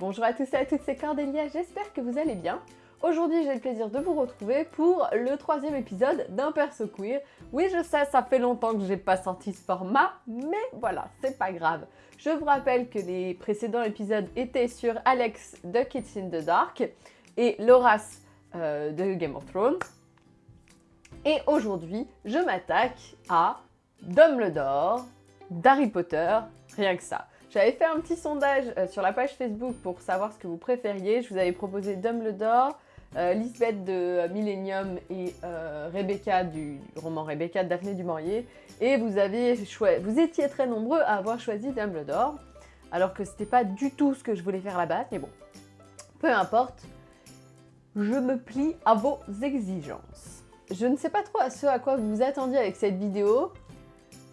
Bonjour à tous et à toutes, c'est Cordélia, j'espère que vous allez bien. Aujourd'hui, j'ai le plaisir de vous retrouver pour le troisième épisode d'un perso queer. Oui, je sais, ça fait longtemps que j'ai pas sorti ce format, mais voilà, c'est pas grave. Je vous rappelle que les précédents épisodes étaient sur Alex de Kids in the Dark et Loras euh, de Game of Thrones. Et aujourd'hui, je m'attaque à Dumbledore d'Harry Potter, rien que ça. J'avais fait un petit sondage euh, sur la page Facebook pour savoir ce que vous préfériez. Je vous avais proposé Dumbledore, euh, Lisbeth de Millennium et euh, Rebecca du roman Rebecca de Daphné du. Et vous, avez vous étiez très nombreux à avoir choisi Dumbledore, alors que c'était pas du tout ce que je voulais faire à la base, mais bon, peu importe, je me plie à vos exigences. Je ne sais pas trop à ce à quoi vous vous attendiez avec cette vidéo.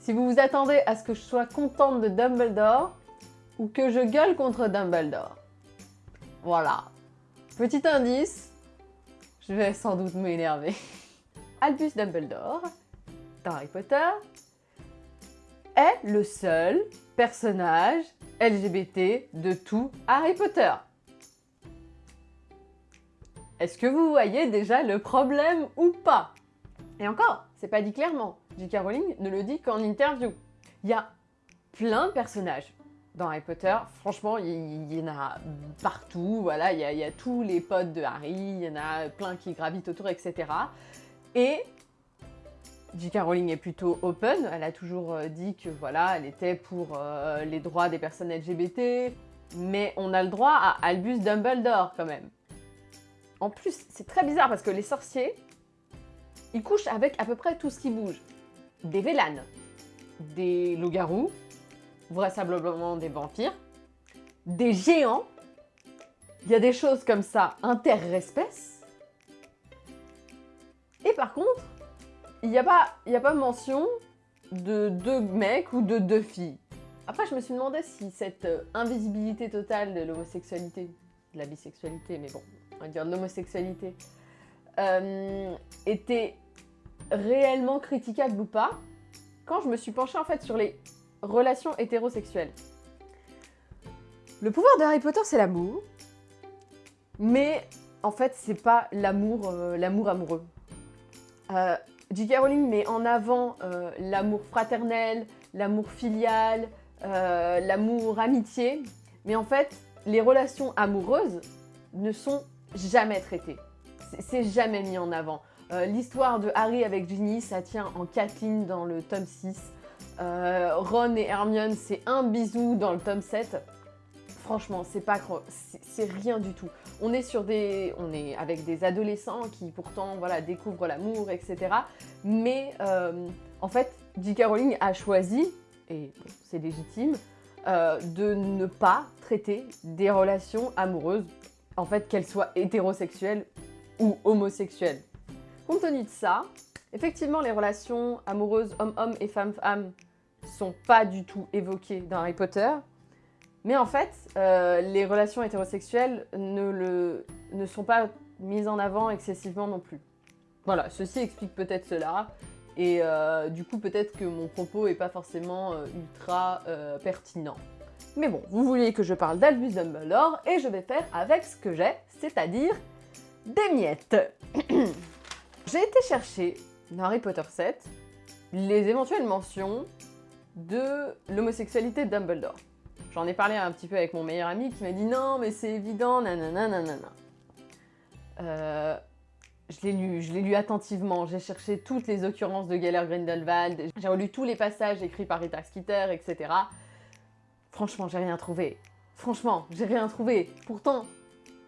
Si vous vous attendez à ce que je sois contente de Dumbledore, ou que je gueule contre Dumbledore. Voilà. Petit indice, je vais sans doute m'énerver. Albus Dumbledore, dans Harry Potter, est le seul personnage LGBT de tout Harry Potter. Est-ce que vous voyez déjà le problème ou pas? Et encore, c'est pas dit clairement. J.K. Rowling ne le dit qu'en interview. Il y a plein de personnages dans Harry Potter, franchement, il y, en a partout, il y, a tous les potes de Harry, il y en a plein qui gravitent autour, etc. Et J.K. Rowling est plutôt open, elle a toujours euh, dit que voilà, elle était pour euh, les droits des personnes LGBT, mais on a le droit à Albus Dumbledore quand même. En plus, c'est très bizarre parce que les sorciers, ils couchent avec à peu près tout ce qui bouge. Des vélanes, des loups-garous, vraisemblablement des vampires, des géants, il y a des choses comme ça interespèces, et par contre, il n'y a, pas, a pas mention de deux mecs ou de deux filles. Après, je me suis demandé si cette euh, invisibilité totale de l'homosexualité, de la bisexualité, mais bon, on va dire de l'homosexualité, euh, était réellement critiquable ou pas, quand je me suis penchée en fait sur les Relation hétérosexuelle. Le pouvoir de Harry Potter, c'est l'amour. Mais en fait, c'est pas l'amour euh, l'amour amoureux. Euh, J.K. Rowling met en avant euh, l'amour fraternel, l'amour filial, euh, l'amour amitié. Mais en fait, les relations amoureuses ne sont jamais traitées. C'est jamais mis en avant. L'histoire de Harry avec Ginny, ça tient en quatre lignes dans le tome 6. Euh, Ron et Hermione, c'est un bisou dans le tome 7. Franchement, c'est pas c'est rien du tout. On est sur des, on est avec des adolescents qui pourtant voilà découvrent l'amour, etc. Mais euh, en fait, J.K. Rowling a choisi, et c'est légitime, euh, de ne pas traiter des relations amoureuses, en fait qu'elles soient hétérosexuelles ou homosexuelles. Compte tenu de ça, effectivement les relations amoureuses homme-homme et femme-femme pas du tout évoquées dans Harry Potter. Mais en fait, euh, les relations hétérosexuelles ne, le, ne sont pas mises en avant excessivement non plus. Voilà, ceci explique peut-être cela. Et euh, du coup, peut-être que mon propos n'est pas forcément euh, ultra pertinent. Mais bon, vous vouliez que je parle d'Albus Dumbledore, et je vais faire avec ce que j'ai, c'est-à-dire des miettes. j'ai été chercher dans Harry Potter 7 les éventuelles mentions de l'homosexualité de Dumbledore. J'en ai parlé un petit peu avec mon meilleur ami qui m'a dit non mais c'est évident, nanana. Euh, je l'ai lu, je l'ai lu attentivement, j'ai cherché toutes les occurrences de Geller Grindelwald, j'ai relu tous les passages écrits par Rita Skeeter, etc. Franchement, j'ai rien trouvé. Franchement, j'ai rien trouvé. Pourtant,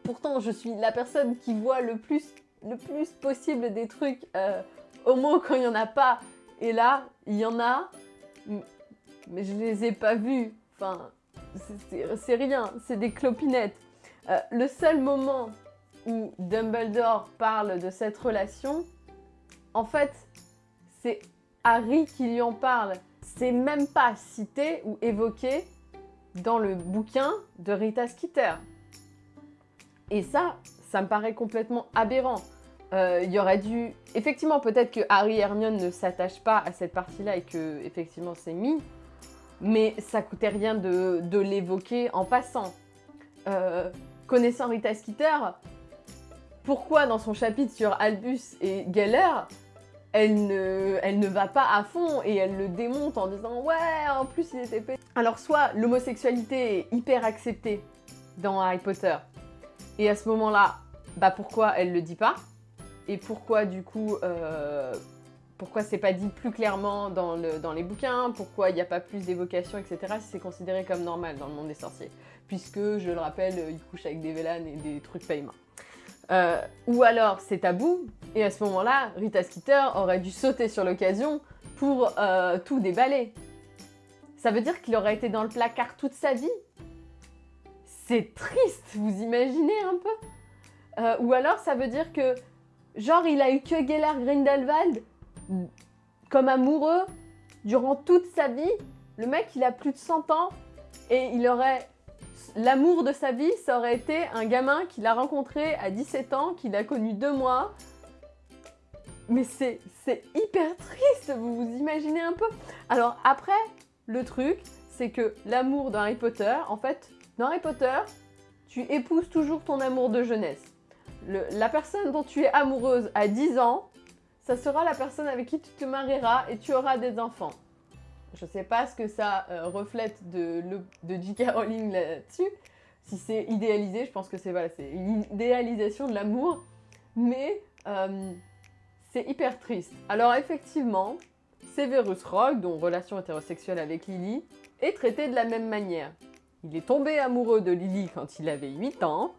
pourtant, je suis la personne qui voit le plus, le plus possible des trucs euh, homo quand il n'y en a pas. Et là, il y en a, mais je les ai pas vus. Enfin, c'est rien, c'est des clopinettes. Euh, le seul moment où Dumbledore parle de cette relation, en fait, c'est Harry qui lui en parle. C'est même pas cité ou évoqué dans le bouquin de Rita Skeeter. Et ça, ça me paraît complètement aberrant. Euh, il y aurait dû... Effectivement, peut-être que Harry et Hermione ne s'attachent pas à cette partie-là et que, effectivement, c'est mis mais ça coûtait rien de, l'évoquer en passant. euh, connaissant Rita Skeeter, pourquoi dans son chapitre sur Albus et Geller, elle ne, va pas à fond et elle le démonte en disant ouais, en plus il était pété. Alors soit l'homosexualité est hyper acceptée dans Harry Potter et à ce moment-là, bah pourquoi elle le dit pas et pourquoi du coup, euh, pourquoi c'est pas dit plus clairement dans, le, dans les bouquins, pourquoi il n'y a pas plus d'évocation, etc. si c'est considéré comme normal dans le monde des sorciers, puisque je le rappelle, il couche avec des vélanes et des trucs pas humains. Euh, ou alors c'est tabou, et à ce moment-là, Rita Skeeter aurait dû sauter sur l'occasion pour euh, tout déballer. Ça veut dire qu'il aurait été dans le placard toute sa vie? C'est triste, vous imaginez un peu? Euh, Ou alors ça veut dire que, genre, il a eu que Geller Grindelwald comme amoureux durant toute sa vie. Le mec, il a plus de 100 ans et il aurait l'amour de sa vie, ça aurait été un gamin qu'il a rencontré à 17 ans, qu'il a connu deux mois. Mais c'est hyper triste, vous vous imaginez un peu Alors après, le truc, c'est que l'amour d'Harry Potter, en fait, dans Harry Potter, tu épouses toujours ton amour de jeunesse. la personne dont tu es amoureuse à 10 ans, ça sera la personne avec qui tu te marieras et tu auras des enfants. Je sais pas ce que ça euh, reflète de, de J.K. Rowling là-dessus. Si c'est idéalisé, je pense que c'est voilà, une idéalisation de l'amour. Mais euh, c'est hyper triste. Alors effectivement, Severus Rogue, dont relation hétérosexuelle avec Lily, est traité de la même manière. Il est tombé amoureux de Lily quand il avait 8 ans,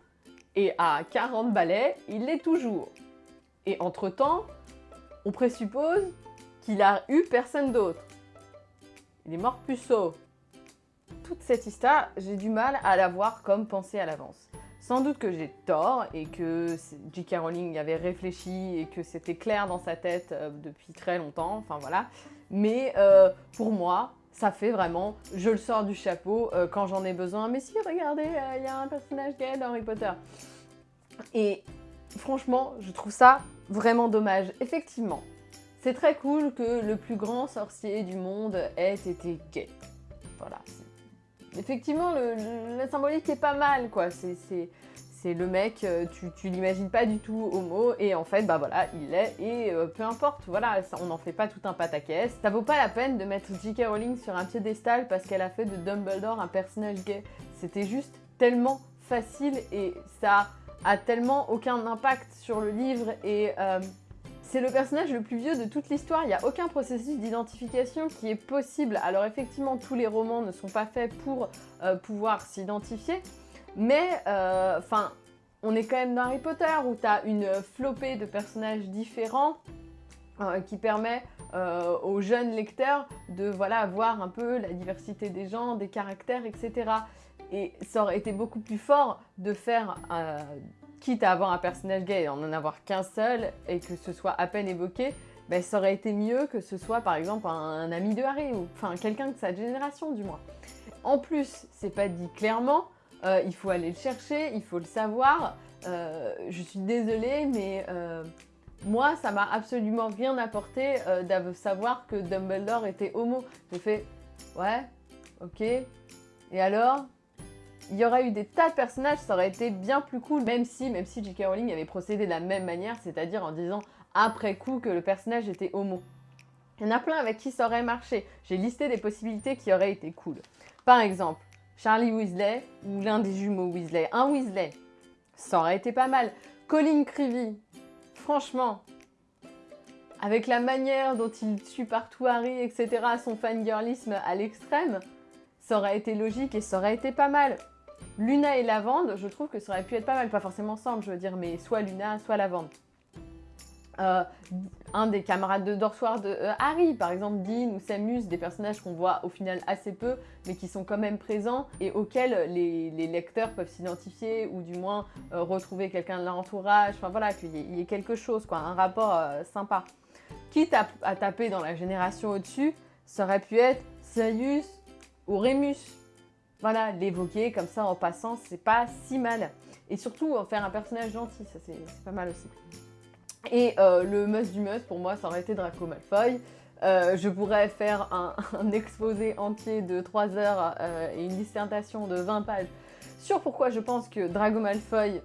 et à 40 balais, il l'est toujours. Et entre-temps, on présuppose qu'il a eu personne d'autre. Il est mort puceau. Toute cette histoire, j'ai du mal à la voir comme pensée à l'avance. Sans doute que j'ai tort et que J.K. Rowling avait réfléchi et que c'était clair dans sa tête euh, depuis très longtemps, enfin voilà. Mais euh, pour moi, ça fait vraiment, je le sors du chapeau euh, quand j'en ai besoin. Mais si, regardez, il y a un personnage gay dans Harry Potter. Et franchement, je trouve ça vraiment dommage. Effectivement, c'est très cool que le plus grand sorcier du monde ait été gay. Voilà. Effectivement, la symbolique est pas mal, quoi. C'est le mec, euh, tu, tu l'imagines pas du tout homo, et en fait, bah voilà, il l'est, et euh, peu importe, voilà, on n'en fait pas tout un pataquès. Ça vaut pas la peine de mettre J.K. Rowling sur un piédestal parce qu'elle a fait de Dumbledore un personnage gay. C'était juste tellement facile, et ça a tellement aucun impact sur le livre, et... Euh, c'est le personnage le plus vieux de toute l'histoire, il n'y a aucun processus d'identification qui est possible. Alors effectivement, tous les romans ne sont pas faits pour euh, pouvoir s'identifier, mais euh, enfin, on est quand même dans Harry Potter où tu as une flopée de personnages différents qui permet aux jeunes lecteurs de voilà, voir un peu la diversité des gens, des caractères, etc. Et ça aurait été beaucoup plus fort de faire quitte à avoir un personnage gay et en en avoir qu'un seul et que ce soit à peine évoqué, ben, ça aurait été mieux que ce soit par exemple un, ami de Harry ou enfin quelqu'un de sa génération du moins. En plus, c'est pas dit clairement, euh, il faut aller le chercher, il faut le savoir. Euh, je suis désolée, mais euh, moi, ça m'a absolument rien apporté de savoir que Dumbledore était homo. J'ai fait, ouais, ok, et alors? Il y aurait eu des tas de personnages, ça aurait été bien plus cool, même si, même si J.K. Rowling avait procédé de la même manière, c'est-à-dire en disant après coup que le personnage était homo. Il y en a plein avec qui ça aurait marché. J'ai listé des possibilités qui auraient été cool. Par exemple, Charlie Weasley ou l'un des jumeaux Weasley. Un Weasley, ça aurait été pas mal. Colin Creevy, franchement, avec la manière dont il tue partout Harry, etc., son fangirlisme à l'extrême, ça aurait été logique et ça aurait été pas mal. Luna et Lavande, je trouve que ça aurait pu être pas mal, pas forcément ensemble, je veux dire, mais soit Luna, soit Lavande. Euh, un des camarades de dorsoir de euh, Harry, par exemple Dean ou Samus, des personnages qu'on voit au final assez peu, mais qui sont quand même présents et auxquels les, lecteurs peuvent s'identifier ou du moins euh, retrouver quelqu'un de leur entourage, enfin voilà, qu'il y, ait quelque chose, quoi, un rapport sympa. Quitte à, taper dans la génération au-dessus, ça aurait pu être Sirius ou Remus, voilà, l'évoquer comme ça en passant, c'est pas si mal. Et surtout, en faire un personnage gentil, ça c'est pas mal aussi. Et euh, le must du must, pour moi, ça aurait été Draco Malfoy. Euh, je pourrais faire un, exposé entier de 3 heures euh, et une dissertation de 20 pages sur pourquoi je pense que Drago Malfoy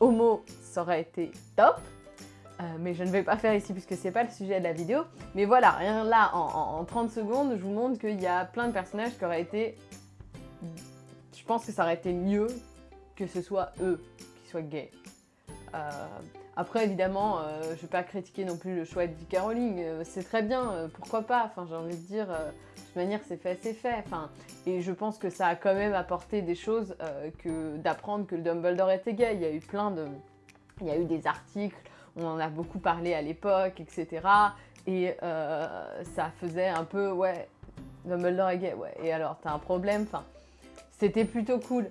homo, ça aurait été top. Euh, mais je ne vais pas faire ici puisque c'est pas le sujet de la vidéo. Mais voilà, rien là, en, 30 secondes, je vous montre qu'il y a plein de personnages qui auraient été... Je pense que ça aurait été mieux que ce soit eux qui soient gays. Euh, après, évidemment, euh, je ne vais pas critiquer non plus le choix de J.K. C'est très bien, pourquoi pas? Enfin, j'ai envie de dire, de toute manière, c'est fait, c'est fait. Enfin, et je pense que ça a quand même apporté des choses que d'apprendre que le Dumbledore était gay. Il y a eu plein de... Il y a eu des articles on en a beaucoup parlé à l'époque, etc. Et euh, ça faisait un peu, ouais, Dumbledore ouais, et alors, t'as un problème Enfin, c'était plutôt cool.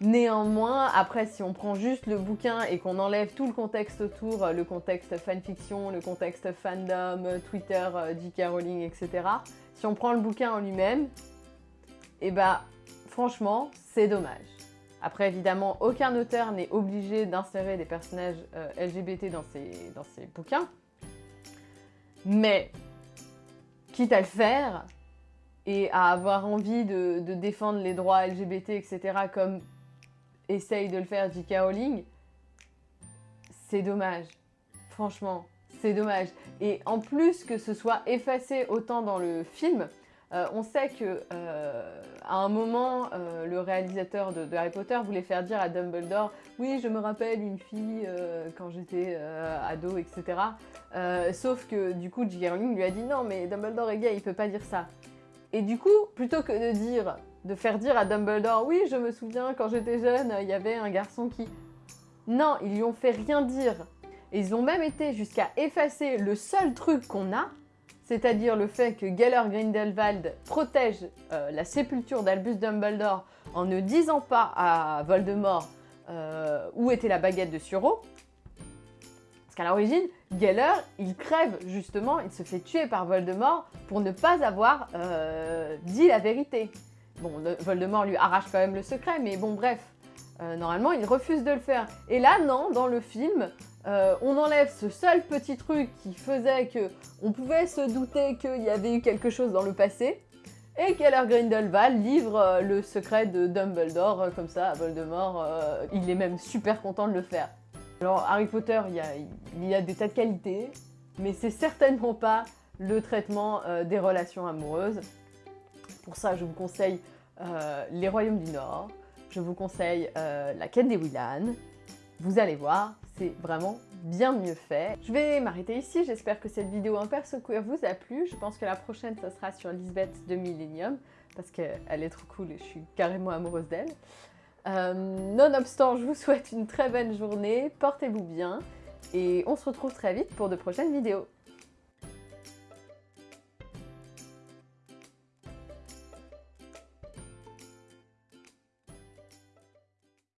Néanmoins, après, si on prend juste le bouquin et qu'on enlève tout le contexte autour, le contexte fanfiction, le contexte fandom, Twitter, euh, J.K. Rowling, etc., si on prend le bouquin en lui-même, et eh bah, franchement, c'est dommage. Après, évidemment, aucun auteur n'est obligé d'insérer des personnages euh, LGBT dans ses, dans ses bouquins. Mais, quitte à le faire, et à avoir envie de, défendre les droits LGBT, etc., comme essaye de le faire J.K. Rowling, c'est dommage. Franchement, c'est dommage. Et en plus que ce soit effacé autant dans le film, euh, on sait que euh, à un moment, euh, le réalisateur de, Harry Potter voulait faire dire à Dumbledore « Oui, je me rappelle une fille quand j'étais ado, etc. sauf que du coup, J.K. Rowling lui a dit « Non, mais Dumbledore est gay, il peut pas dire ça. » Et du coup, plutôt que de dire, de faire dire à Dumbledore « Oui, je me souviens, quand j'étais jeune, il y avait un garçon qui... » Non, ils lui ont fait rien dire. Et ils ont même été jusqu'à effacer le seul truc qu'on a, c'est-à-dire le fait que Geller Grindelwald protège euh, la sépulture d'Albus Dumbledore en ne disant pas à Voldemort euh, où était la baguette de Suro. Parce qu'à l'origine, Geller, il crève justement, il se fait tuer par Voldemort pour ne pas avoir euh, dit la vérité. Bon, Voldemort lui arrache quand même le secret, mais bon, bref. normalement, il refuse de le faire. Et là, non, dans le film, euh, on enlève ce seul petit truc qui faisait que on pouvait se douter qu'il y avait eu quelque chose dans le passé, et Keller Grindelwald livre euh, le secret de Dumbledore euh, comme ça à Voldemort. il est même super content de le faire. Alors Harry Potter, il y a, des tas de qualités, mais c'est certainement pas le traitement des relations amoureuses. Pour ça, je vous conseille Les Royaumes du Nord, je vous conseille La quête des Willan. Vous allez voir, c'est vraiment bien mieux fait. Je vais m'arrêter ici, j'espère que cette vidéo un perso queer vous a plu. Je pense que la prochaine, ça sera sur Lisbeth de Millennium, parce qu'elle est trop cool et je suis carrément amoureuse d'elle. Euh, nonobstant, je vous souhaite une très bonne journée, portez-vous bien, et on se retrouve très vite pour de prochaines vidéos.